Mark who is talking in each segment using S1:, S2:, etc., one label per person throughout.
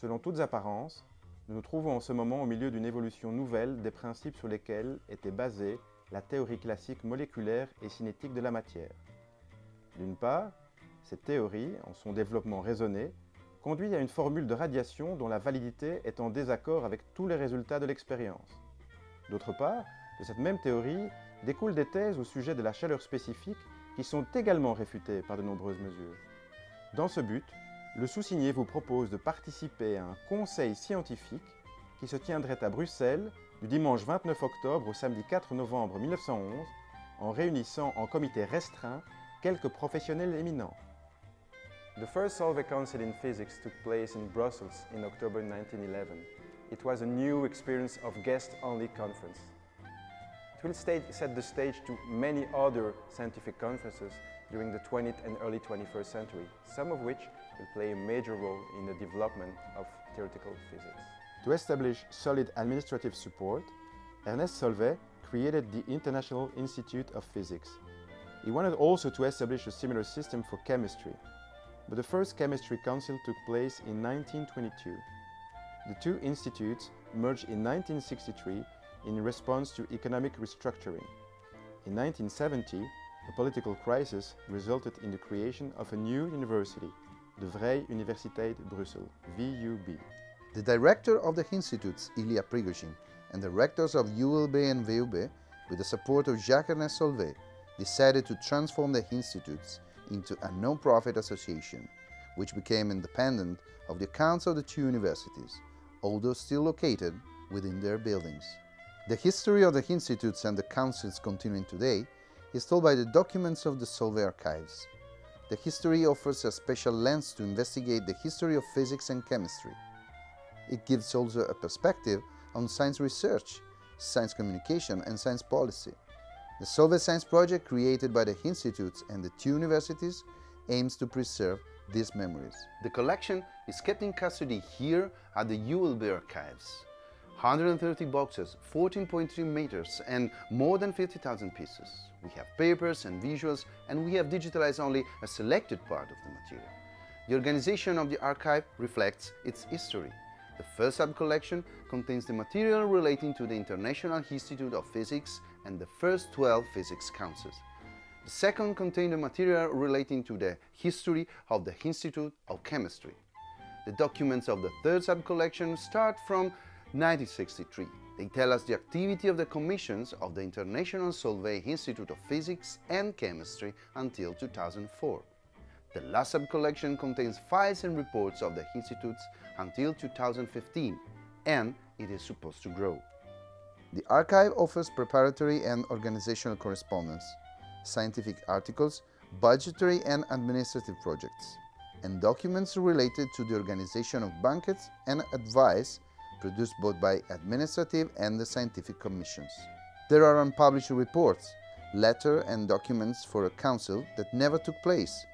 S1: Selon toutes apparences, nous nous trouvons en ce moment au milieu d'une évolution nouvelle des principes sur lesquels était basée la théorie classique moléculaire et cinétique de la matière. D'une part, cette théorie, en son développement raisonné, conduit à une formule de radiation dont la validité est en désaccord avec tous les résultats de l'expérience. D'autre part, de cette même théorie découlent des thèses au sujet de la chaleur spécifique qui sont également réfutées par de nombreuses mesures. Dans ce but, le sous-signé vous propose de participer à un conseil scientifique qui se tiendrait à Bruxelles du dimanche 29 octobre au samedi 4 novembre 1911 en réunissant en comité restreint quelques professionnels éminents.
S2: The first Solvay Council in Physics took place in Brussels in October 1911. It was a new experience of guest-only conference. It will set the stage to many other scientific conferences during the 20th and early 21st century, some of which will play a major role in the development of theoretical physics.
S1: To establish solid administrative support, Ernest Solvay created the International Institute of Physics. He wanted also to establish a similar system for chemistry, but the first chemistry council took place in 1922. The two institutes merged in 1963 in response to economic restructuring. In 1970, a political crisis resulted in the creation of a new university, the Vrije Universiteit Brussel, VUB.
S3: The director of the institutes, Ilya Prigogine, and the rectors of ULB and VUB, with the support of Jacques-Ernest Solvay, decided to transform the institutes into a non-profit association, which became independent of the accounts of the two universities, although still located within their buildings. The history of the institutes and the councils continuing today is told by the documents of the Solvay archives. The history offers a special lens to investigate the history of physics and chemistry. It gives also a perspective on science research, science communication and science policy. The Solvay Science Project created by the institutes and the two universities aims to preserve these memories. The collection is kept in custody here at the ULB archives. 130 boxes, 14.3 meters and more than 50,000 pieces. We have papers and visuals and we have digitalized only a selected part of the material. The organization of the archive reflects its history. The first sub-collection contains the material relating to the International Institute of Physics and the first 12 physics councils. The second contained the material relating to the history of the Institute of Chemistry. The documents of the third sub-collection start from 1963. They tell us the activity of the commissions of the International Solvay Institute of Physics and Chemistry until 2004. The last sub-collection contains files and reports of the institutes until 2015 and it is supposed to grow. The archive offers preparatory and organizational correspondence, scientific articles, budgetary and administrative projects, and documents related to the organization of banquets and advice produced both by administrative and the scientific commissions. There are unpublished reports, letters and documents for a council that never took place.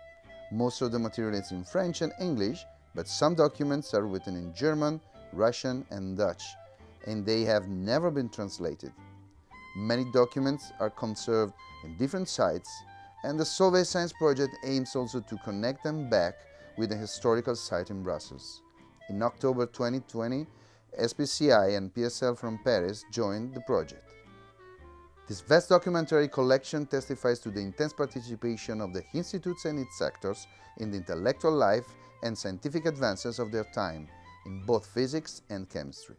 S3: Most of the material is in French and English, but some documents are written in German, Russian and Dutch, and they have never been translated. Many documents are conserved in different sites, and the Solvay Science Project aims also to connect them back with a historical site in Brussels. In October 2020, SPCI and PSL from Paris joined the project. This vast documentary collection testifies to the intense participation of the institutes and its sectors in the intellectual life and scientific advances of their time, in both physics and chemistry.